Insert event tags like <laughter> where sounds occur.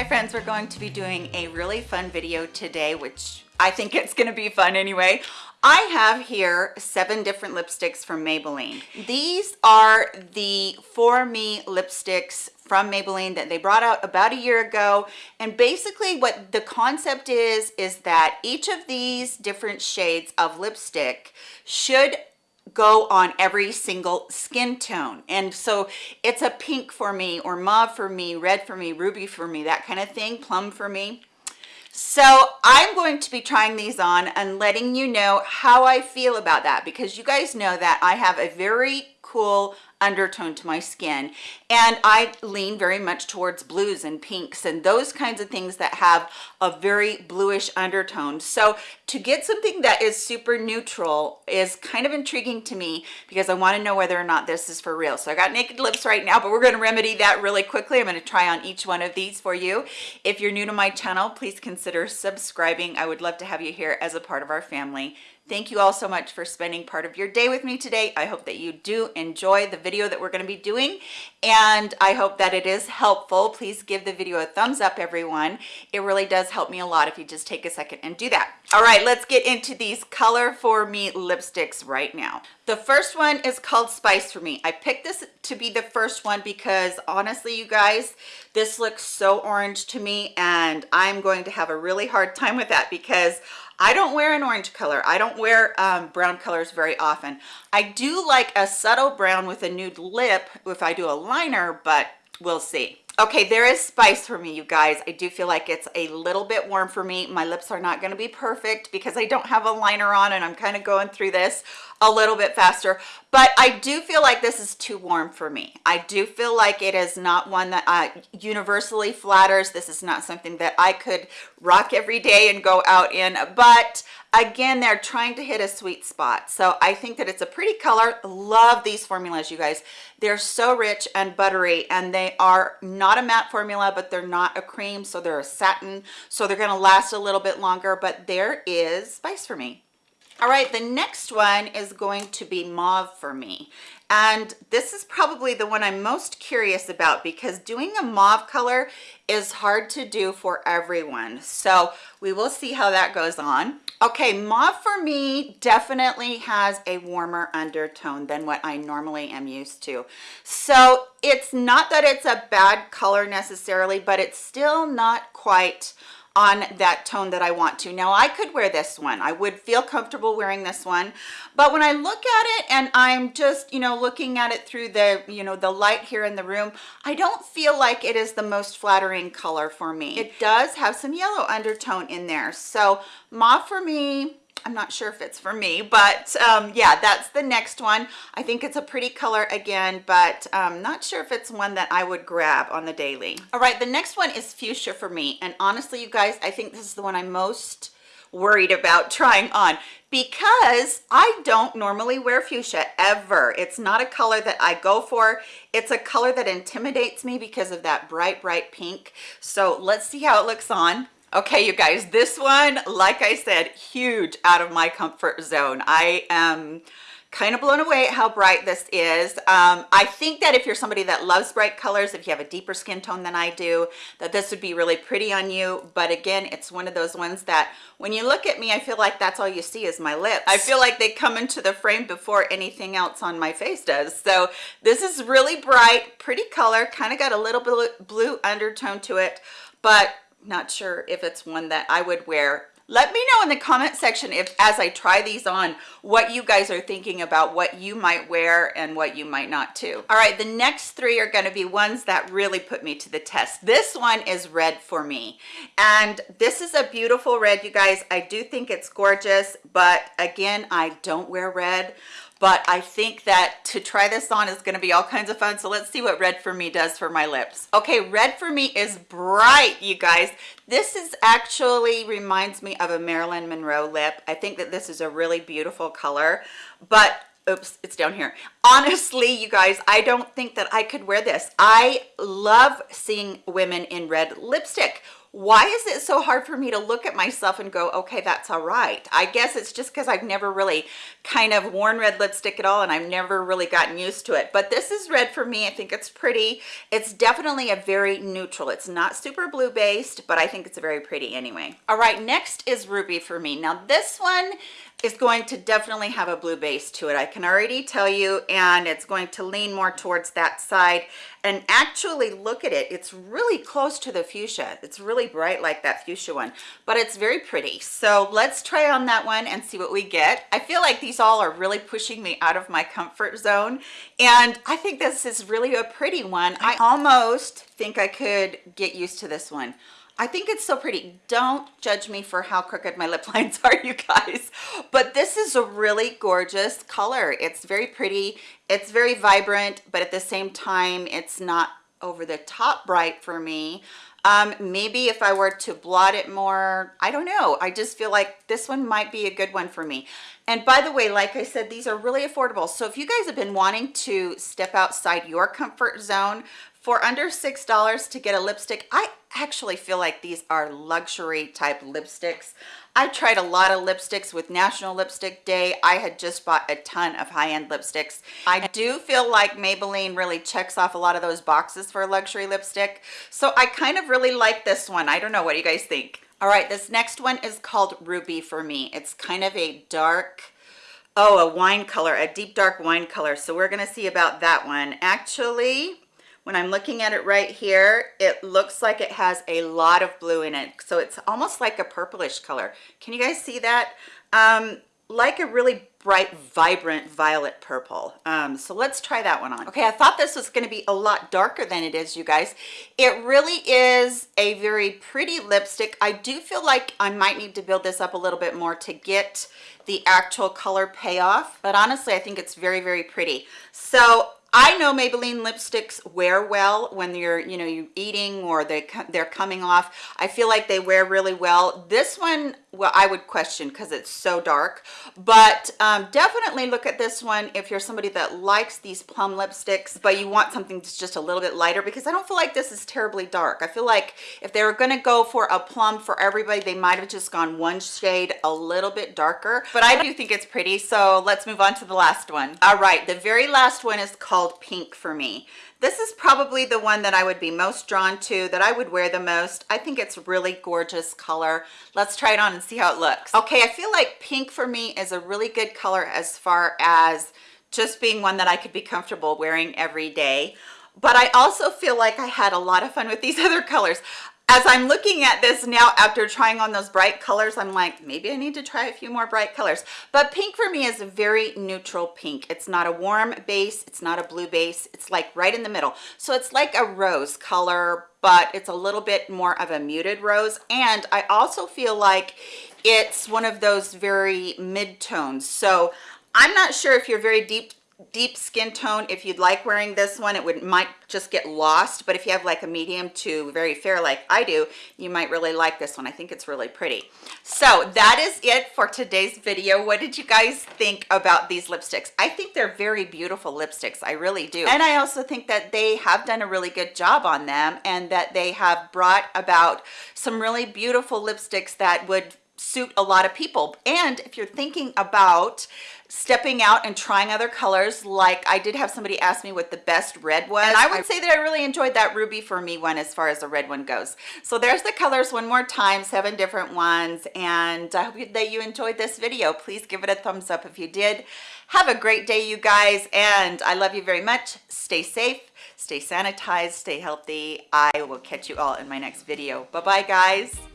Hi friends, we're going to be doing a really fun video today, which I think it's gonna be fun anyway. I have here seven different lipsticks from Maybelline. These are the For Me lipsticks from Maybelline that they brought out about a year ago. And basically what the concept is, is that each of these different shades of lipstick should go on every single skin tone. And so it's a pink for me or mauve for me red for me ruby for me that kind of thing plum for me. So i'm going to be trying these on and letting you know how i feel about that because you guys know that i have a very cool undertone to my skin. And I lean very much towards blues and pinks and those kinds of things that have a very bluish undertone. So to get something that is super neutral is kind of intriguing to me because I want to know whether or not this is for real. So I got naked lips right now but we're going to remedy that really quickly. I'm going to try on each one of these for you. If you're new to my channel please consider subscribing. I would love to have you here as a part of our family Thank you all so much for spending part of your day with me today. I hope that you do enjoy the video that we're going to be doing and I hope that it is helpful. Please give the video a thumbs up, everyone. It really does help me a lot if you just take a second and do that. All right, let's get into these Color For Me lipsticks right now. The first one is called Spice For Me. I picked this to be the first one because honestly, you guys, this looks so orange to me and I'm going to have a really hard time with that because I don't wear an orange color. I don't wear um, brown colors very often. I do like a subtle brown with a nude lip if I do a liner, but we'll see okay there is spice for me you guys i do feel like it's a little bit warm for me my lips are not going to be perfect because i don't have a liner on and i'm kind of going through this a little bit faster but i do feel like this is too warm for me. I do feel like it is not one that uh, universally flatters. This is not something that i could rock every day and go out in but again they're trying to hit a sweet spot. So i think that it's a pretty color. Love these formulas you guys. They're so rich and buttery and they are not a matte formula but they're not a cream so they're a satin so they're going to last a little bit longer but there is spice for me all right the next one is going to be mauve for me. And this is probably the one i'm most curious about because doing a mauve color is hard to do for everyone. So we will see how that goes on. Okay mauve for me definitely has a warmer undertone than what i normally am used to. So it's not that it's a bad color necessarily but it's still not quite on that tone that I want to. Now I could wear this one. I would feel comfortable wearing this one. But when I look at it and I'm just, you know, looking at it through the, you know, the light here in the room, I don't feel like it is the most flattering color for me. It does have some yellow undertone in there. So mauve for me, I'm not sure if it's for me, but um, yeah, that's the next one. I think it's a pretty color again, but um, not sure if it's one that I would grab on the daily. All right, the next one is fuchsia for me. And honestly, you guys, I think this is the one I'm most worried about <laughs> trying on because I don't normally wear fuchsia ever. It's not a color that I go for. It's a color that intimidates me because of that bright, bright pink. So let's see how it looks on okay you guys this one like i said huge out of my comfort zone. I am kind of blown away at how bright this is. Um, i think that if you're somebody that loves bright colors if you have a deeper skin tone than i do that this would be really pretty on you. But again it's one of those ones that when you look at me i feel like that's all you see is my lips. I feel like they come into the frame before anything else on my face does. So this is really bright pretty color kind of got a little bit blue undertone to it. But not sure if it's one that I would wear. Let me know in the comment section if as I try these on what you guys are thinking about what you might wear and what you might not too. All right the next three are going to be ones that really put me to the test. This one is red for me. And this is a beautiful red you guys. I do think it's gorgeous but again I don't wear red but I think that to try this on is going to be all kinds of fun. So let's see what red for me does for my lips. Okay, red for me is bright, you guys. This is actually reminds me of a Marilyn Monroe lip. I think that this is a really beautiful color, but oops it's down here honestly you guys i don't think that i could wear this i love seeing women in red lipstick why is it so hard for me to look at myself and go okay that's all right. I guess it's just because i've never really kind of worn red lipstick at all and i've never really gotten used to it. But this is red for me. I think it's pretty. It's definitely a very neutral. It's not super blue based but i think it's very pretty anyway. All right next is ruby for me. Now this one is going to definitely have a blue base to it i can already tell you and it's going to lean more towards that side. And actually look at it it's really close to the fuchsia. It's really bright like that fuchsia one but it's very pretty. So let's try on that one and see what we get. I feel like these all are really pushing me out of my comfort zone and i think this is really a pretty one. I almost think i could get used to this one I think it's so pretty. Don't judge me for how crooked my lip <laughs> lines are, you guys. But this is a really gorgeous color. It's very pretty. It's very vibrant, but at the same time, it's not over the top bright for me. Um, maybe if I were to blot it more, I don't know. I just feel like this one might be a good one for me. And by the way, like I said, these are really affordable. So if you guys have been wanting to step outside your comfort zone for under six dollars to get a lipstick i actually feel like these are luxury type lipsticks. I tried a lot of lipsticks with national lipstick day. I had just bought a ton of high-end lipsticks. I do feel like maybelline really checks off a lot of those boxes for a luxury lipstick. So i kind of really like this one. I don't know what do you guys think. All right this next one is called ruby for me. It's kind of a dark oh a wine color a deep dark wine color. So we're gonna see about that one. Actually when I'm looking at it right here, it looks like it has a lot of blue in it. So it's almost like a purplish color. Can you guys see that? Um, like a really bright, vibrant violet purple. Um, so let's try that one on. Okay, I thought this was gonna be a lot darker than it is, you guys. It really is a very pretty lipstick. I do feel like I might need to build this up a little bit more to get the actual color payoff. But honestly, I think it's very, very pretty. So I know Maybelline lipsticks wear well when you're, you know, you're eating or they they're coming off. I feel like they wear really well. This one, well, I would question because it's so dark, but um, definitely look at this one if you're somebody that likes these plum lipsticks, but you want something that's just a little bit lighter because I don't feel like this is terribly dark. I feel like if they were going to go for a plum for everybody, they might have just gone one shade a little bit darker, but I do think it's pretty. So let's move on to the last one. All right, the very last one is called called pink for me this is probably the one that i would be most drawn to that i would wear the most. I think it's really gorgeous color. Let's try it on and see how it looks. Okay i feel like pink for me is a really good color as far as just being one that i could be comfortable wearing every day. But I also feel like I had a lot of fun with these <laughs> other colors as I'm looking at this now after trying on those bright colors, I'm like, maybe I need to try a few more bright colors. But pink for me is a very neutral pink. It's not a warm base. It's not a blue base. It's like right in the middle. So it's like a rose color, but it's a little bit more of a muted rose. And I also feel like it's one of those very mid tones. So I'm not sure if you're very deep deep skin tone if you'd like wearing this one it would might just get lost but if you have like a medium to very fair like i do you might really like this one. I think it's really pretty. So that is it for today's video. What did you guys think about these lipsticks? I think they're very beautiful lipsticks. I really do. And i also think that they have done a really good job on them and that they have brought about some really beautiful lipsticks that would suit a lot of people. And if you're thinking about stepping out and trying other colors like i did have somebody ask me what the best red was and i would say that i really enjoyed that ruby for me one as far as the red one goes. So there's the colors one more time seven different ones and i hope that you enjoyed this video. Please give it a thumbs up if you did. Have a great day you guys and i love you very much. Stay safe stay sanitized stay healthy. I will catch you all in my next video. Bye bye guys